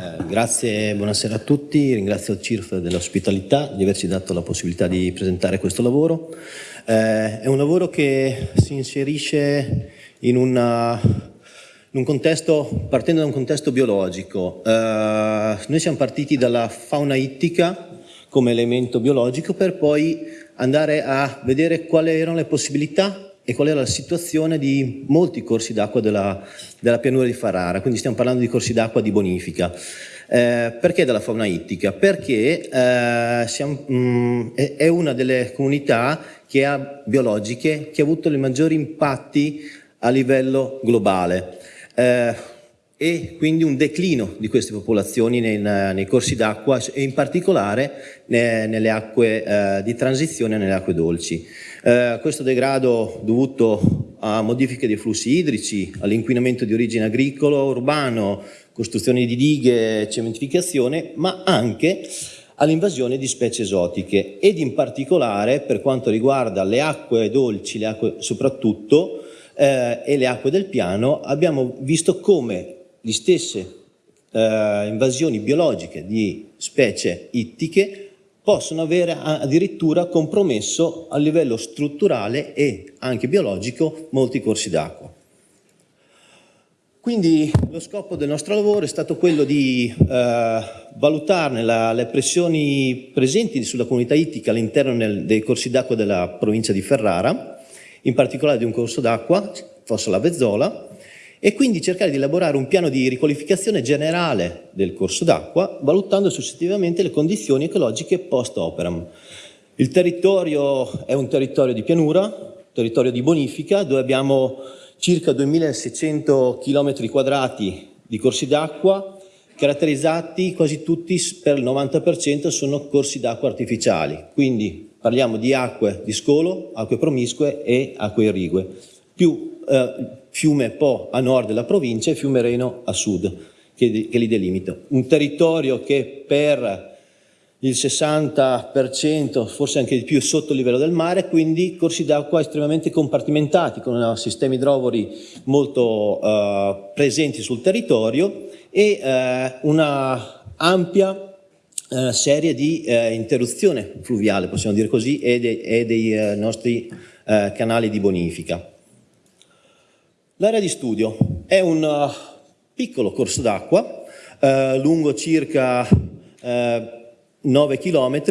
Eh, grazie, buonasera a tutti, ringrazio CIRF dell'ospitalità, di averci dato la possibilità di presentare questo lavoro. Eh, è un lavoro che si inserisce in, una, in un contesto, partendo da un contesto biologico. Eh, noi siamo partiti dalla fauna ittica come elemento biologico per poi andare a vedere quali erano le possibilità e qual era la situazione di molti corsi d'acqua della, della, pianura di Farara, quindi stiamo parlando di corsi d'acqua di bonifica. Eh, perché della fauna ittica? Perché eh, siamo, mh, mm, è una delle comunità che ha, biologiche che ha avuto i maggiori impatti a livello globale. Eh, e quindi un declino di queste popolazioni nei, nei corsi d'acqua e in particolare nelle acque eh, di transizione e nelle acque dolci. Eh, questo degrado dovuto a modifiche dei flussi idrici, all'inquinamento di origine agricolo, urbano, costruzione di dighe, cementificazione, ma anche all'invasione di specie esotiche ed in particolare per quanto riguarda le acque dolci, le acque soprattutto, eh, e le acque del piano, abbiamo visto come le stesse eh, invasioni biologiche di specie ittiche possono avere addirittura compromesso a livello strutturale e anche biologico molti corsi d'acqua. Quindi lo scopo del nostro lavoro è stato quello di eh, valutarne la, le pressioni presenti sulla comunità ittica all'interno dei corsi d'acqua della provincia di Ferrara, in particolare di un corso d'acqua, Fossa la Vezzola, e quindi cercare di elaborare un piano di riqualificazione generale del corso d'acqua, valutando successivamente le condizioni ecologiche post-operam. Il territorio è un territorio di pianura, territorio di bonifica, dove abbiamo circa 2600 km quadrati di corsi d'acqua, caratterizzati quasi tutti per il 90% sono corsi d'acqua artificiali, quindi parliamo di acque di scolo, acque promiscue e acque irrigue, più eh, fiume Po a nord della provincia e fiume Reno a sud, che, che li delimita. Un territorio che per il 60%, forse anche di più, sotto il livello del mare, quindi corsi d'acqua estremamente compartimentati, con sistemi idrovori molto eh, presenti sul territorio e eh, una ampia eh, serie di eh, interruzione fluviale, possiamo dire così, e, de e dei eh, nostri eh, canali di bonifica. L'area di studio è un uh, piccolo corso d'acqua uh, lungo circa uh, 9 km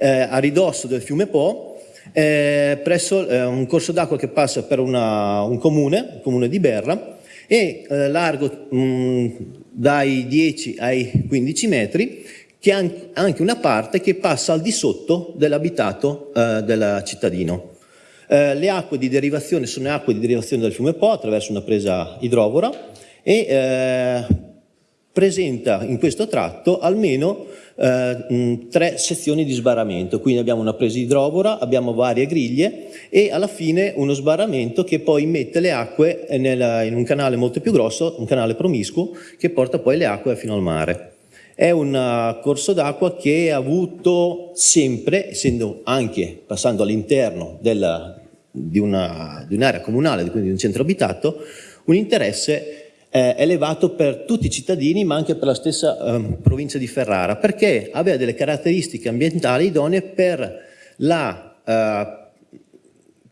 a ridosso del fiume Po eh, presso eh, un corso d'acqua che passa per una, un comune, il comune di Berra e eh, largo mh, mm, dai 10 ai 15 metri che ha anche una parte che passa al di sotto dell'abitato del cittadino. Eh, le acque di derivazione sono acque di derivazione del fiume Po attraverso una presa idrovora e eh, presenta in questo tratto almeno eh, tre sezioni di sbarramento, quindi abbiamo una presa idrovora, abbiamo varie griglie e alla fine uno sbarramento che poi mette le acque nel, in un canale molto più grosso, un canale promiscuo, che porta ppoi le acque fino al mare. È un uh, corso d'acqua che ha avuto sempre, essendo anche passando all'interno del, di un'area un comunale, quindi di un centro abitato, un interesse eh, elevato per tutti i cittadini ma anche per la stessa eh, provincia di Ferrara perché aveva delle caratteristiche ambientali idonee per la eh,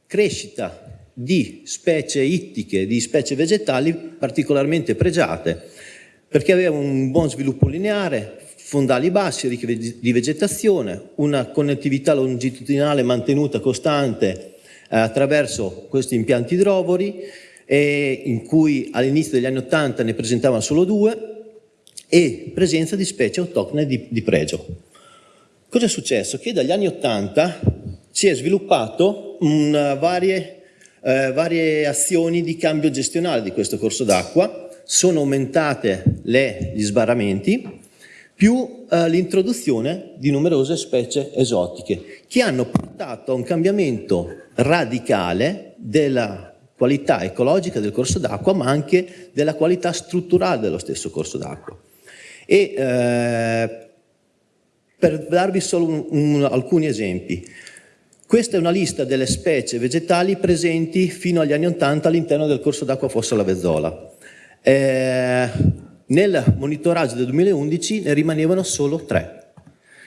crescita di specie ittiche, di specie vegetali particolarmente pregiate perché aveva un buon sviluppo lineare, fondali bassi, ricchi di vegetazione, una connettività longitudinale mantenuta costante attraverso questi impianti idrovori e in cui all'inizio degli anni 80 ne presentavano solo due e presenza di specie autoctone di, di pregio. Cosa è successo? Che dagli anni 80 si è sviluppato una varie, eh, varie azioni di cambio gestionale di questo corso d'acqua, sono aumentate le, gli sbarramenti, più eh, l'introduzione di numerose specie esotiche che hanno portato a un cambiamento radicale della qualità ecologica del corso d'acqua ma anche della qualità strutturale dello stesso corso d'acqua. E eh, per darvi solo un, un, alcuni esempi, questa è una lista delle specie vegetali presenti fino agli anni 80 all'interno del corso d'acqua Fossa la Vezzola. Eh, Nel monitoraggio del 2011 ne rimanevano solo tre.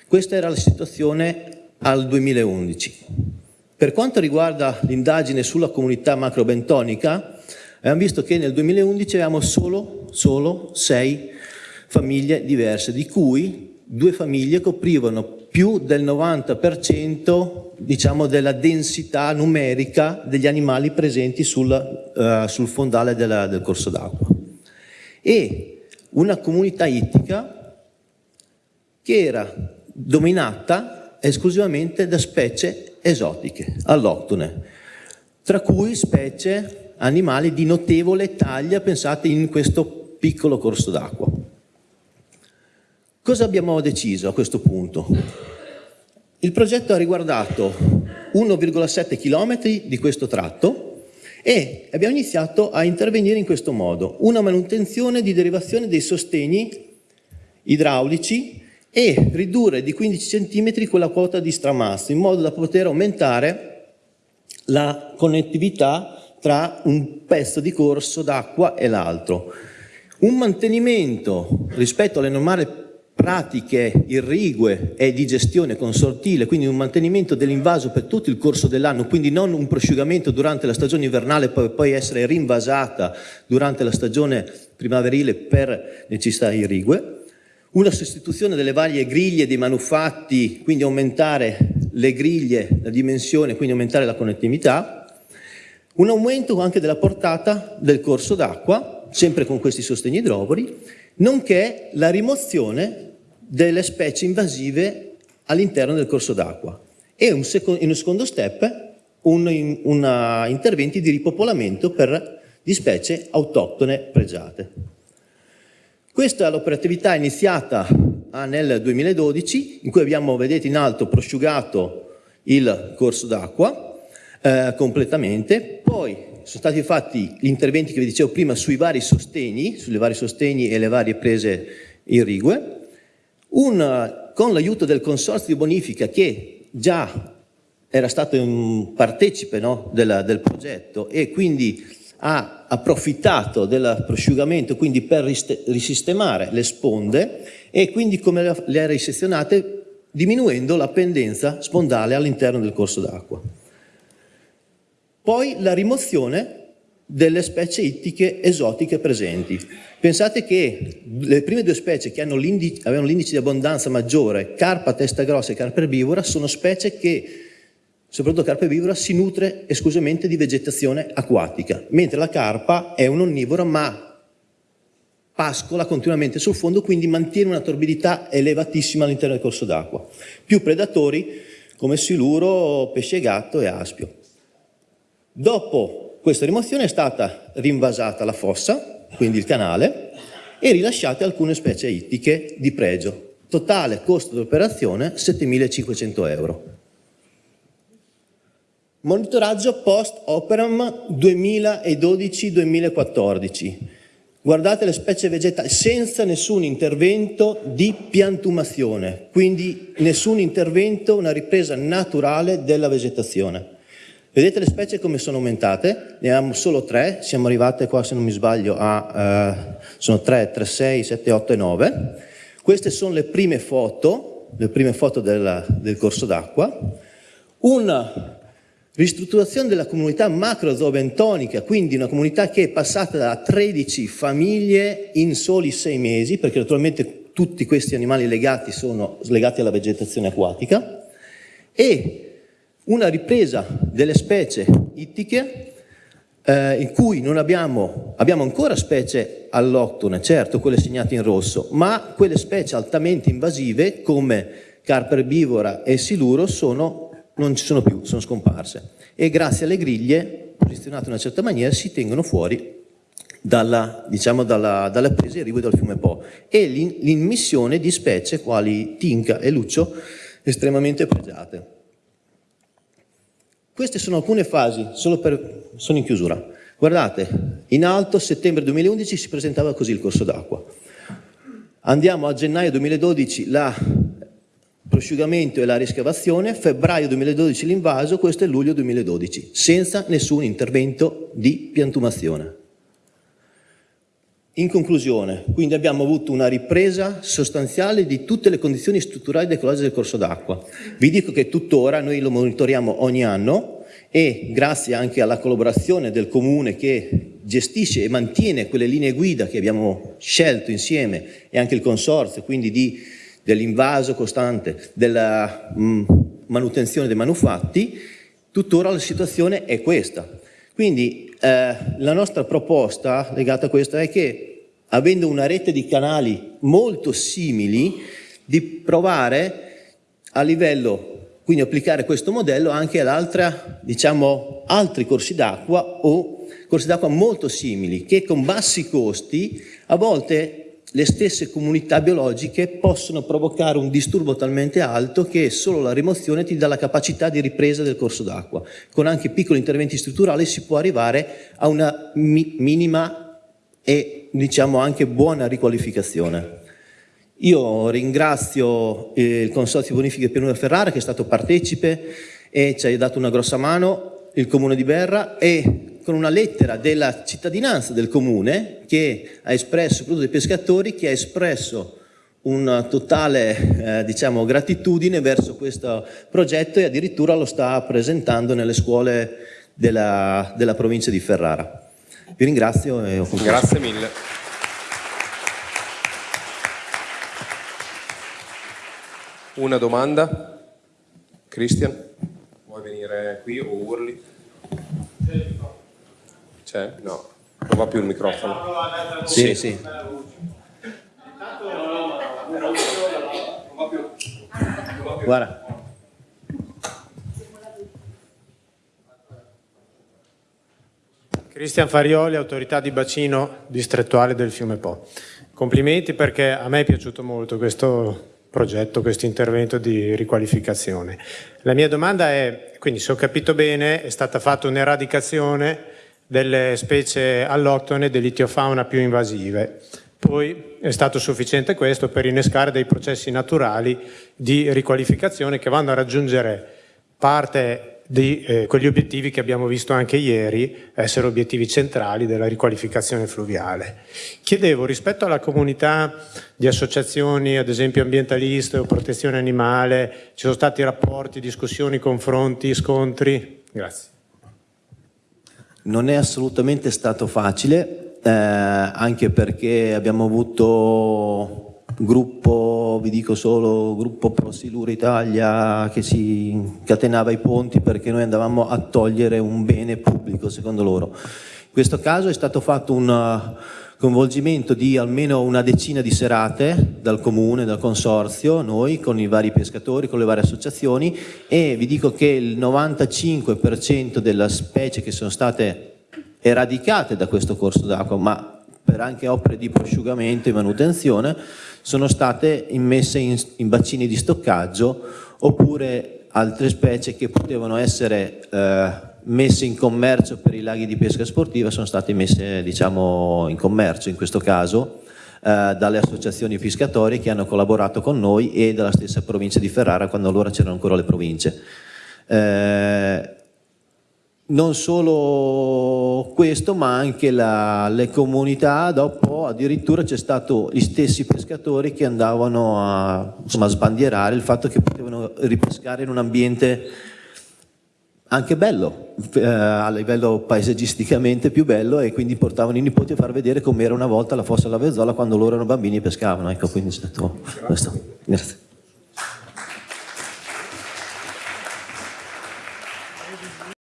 Questa era la situazione al 2011. Per quanto riguarda l'indagine sulla comunità macrobentonica, abbiamo visto che nel 2011 avevamo solo, solo sei famiglie diverse, di cui due famiglie coprivano più del 90% diciamo, della densità numerica degli animali presenti sul, uh, sul fondale della, del corso d'acqua. E una comunità ittica che era dominata esclusivamente da specie esotiche, alloctone, tra cui specie animali di notevole taglia, pensate in questo piccolo corso d'acqua. Cosa abbiamo deciso a questo punto? Il progetto ha riguardato 1,7 km di questo tratto e abbiamo iniziato a intervenire in questo modo, una manutenzione di derivazione dei sostegni idraulici e ridurre di 15 cm quella quota di stramazzo in modo da poter aumentare la connettività tra un pezzo di corso d'acqua e l'altro. Un mantenimento rispetto alle normali pratiche irrigue e di gestione consortile, quindi un mantenimento dell'invaso per tutto il corso dell'anno, quindi non un prosciugamento durante la stagione invernale per poi essere rinvasata durante la stagione primaverile per necessità irrigue, una sostituzione delle varie griglie dei manufatti, quindi aumentare le griglie, la dimensione, quindi aumentare la connettività, un aumento anche della portata del corso d'acqua, sempre con questi sostegni idrovori, nonché la rimozione delle specie invasive all'interno del corso d'acqua. E un in un secondo step un, una, interventi di ripopolamento per, di specie autoctone pregiate. Questa è l'operatività iniziata ah, nel 2012 in cui abbiamo, vedete in alto, prosciugato il corso d'acqua eh, completamente, poi sono stati fatti gli interventi che vi dicevo prima sui vari sostegni, sulle vari sostegni e le varie prese irrigue, un, con l'aiuto del consorzio di bonifica che già era stato un partecipe no, del, del, progetto e quindi ha approfittato del prosciugamento quindi per risistemare le sponde e quindi come le ha risezionate diminuendo la pendenza spondale all'interno del corso d'acqua. Poi la rimozione delle specie ittiche esotiche presenti. Pensate che le prime due specie che avevano l'indice di abbondanza maggiore, carpa testa grossa e carpa erbivora, sono specie che, soprattutto carpa erbivora, si nutre esclusivamente di vegetazione acquatica, mentre la carpa è un onnivora ma pascola continuamente sul fondo, quindi mantiene una torbidità elevatissima all'interno del corso d'acqua. Più predatori come siluro, pesce gatto e aspio. Dopo questa rimozione è stata rinvasata la fossa, quindi il canale, e rilasciate alcune specie ittiche di pregio. Totale costo dell'operazione 7.500 euro. Monitoraggio post-operam 2012-2014. Guardate le specie vegetali senza nessun intervento di piantumazione, quindi nessun intervento, una ripresa naturale della vegetazione. Vedete le specie come sono aumentate? Ne abbiamo solo tre, siamo arrivate qua se non mi sbaglio a, eh, sono 3, 3, 6, 7, 8 e 9. Queste sono le prime foto, le prime foto della, del corso d'acqua. Una ristrutturazione della comunità macrozoobentonica, quindi una comunità che è passata da 13 famiglie in soli 6 mesi, perché naturalmente tutti questi animali legati sono legati alla vegetazione acquatica, e una ripresa delle specie ittiche eh, in cui non abbiamo, abbiamo ancora specie alloctone, certo quelle segnate in rosso, ma quelle specie altamente invasive come carpa erbivora e siluro sono, non ci sono più, sono scomparse e grazie alle griglie posizionate in una certa maniera si tengono fuori dalla, diciamo, dalla, dalla presa e arrivo dal fiume Po e l'immissione di specie quali tinca e luccio estremamente pregiate. Queste sono alcune fasi, per, sono in chiusura. Guardate, in alto, settembre 2011, si presentava così il corso d'acqua. Andiamo a gennaio 2012, la prosciugamento e la riscavazione, febbraio 2012 l'invaso, questo è luglio 2012, senza nessun intervento di piantumazione. In conclusione, quindi abbiamo avuto una ripresa sostanziale di tutte le condizioni strutturali ed ecologiche del corso d'acqua. Vi dico che tuttora noi lo monitoriamo ogni anno e grazie anche alla collaborazione del Comune che gestisce e mantiene quelle linee guida che abbiamo scelto insieme e anche il Consorzio, quindi dell'invaso costante, della mh, mm, manutenzione dei manufatti, tuttora la situazione è questa. Quindi eh, la nostra proposta legata a questo è che avendo una rete di canali molto simili di provare a livello, quindi applicare questo modello anche ad altra, diciamo, altri corsi d'acqua o corsi d'acqua molto simili che con bassi costi a volte le stesse comunità biologiche possono provocare un disturbo talmente alto che solo la rimozione ti dà la capacità di ripresa del corso d'acqua. Con anche piccoli interventi strutturali si può arrivare a una mi minima e diciamo anche buona riqualificazione. Io ringrazio il Consorzio Bonifiche Pianura Ferrara che è stato partecipe e ci ha dato una grossa mano, il Comune di Berra e con una lettera della cittadinanza del comune che ha espresso, soprattutto dei pescatori, che ha espresso una totale eh, diciamo, gratitudine verso questo progetto e addirittura lo sta presentando nelle scuole della, della provincia di Ferrara. Vi ringrazio e ho concluso. Grazie mille. Una domanda? Cristian? Vuoi venire qui o urli? C'è? No, non va più il microfono. Sì, sì. Guarda. Cristian Farioli, autorità di bacino distrettuale del fiume Po. Complimenti perché a me è piaciuto molto questo progetto, questo intervento di riqualificazione. La mia domanda è, quindi se ho capito bene, è stata fatta un'eradicazione delle specie alloctone dell'itiofauna più invasive. Poi è stato sufficiente questo per innescare dei processi naturali di riqualificazione che vanno a raggiungere parte di eh, quegli obiettivi che abbiamo visto anche ieri essere obiettivi centrali della riqualificazione fluviale. Chiedevo rispetto alla comunità di associazioni, ad esempio ambientaliste o protezione animale, ci sono stati rapporti, discussioni, confronti, scontri? Grazie. Non è assolutamente stato facile, eh, anche perché abbiamo avuto gruppo, vi dico solo, gruppo Pro Silura Italia che si catenava i ponti perché noi andavamo a togliere un bene pubblico secondo loro. In questo caso è stato fatto un coinvolgimento di almeno una decina di serate dal comune, dal consorzio, noi con i vari pescatori, con le varie associazioni e vi dico che il 95% delle specie che sono state eradicate da questo corso d'acqua, ma per anche opere di prosciugamento e manutenzione, sono state immesse in, in bacini di stoccaggio oppure altre specie che potevano essere eh, messe in commercio per i laghi di pesca sportiva sono state messe diciamo, in commercio in questo caso eh, dalle associazioni pescatori che hanno collaborato con noi e dalla stessa provincia di Ferrara quando allora c'erano ancora le province. Eh, non solo questo ma anche la, le comunità dopo addirittura c'è stato gli stessi pescatori che andavano a, insomma, a sbandierare il fatto che potevano ripescare in un ambiente anche bello, eh, a livello paesaggisticamente più bello e quindi portavano i nipoti a far vedere com'era una volta la fossa alla Vezzola quando loro erano bambini e pescavano, ecco quindi è stato questo. Grazie.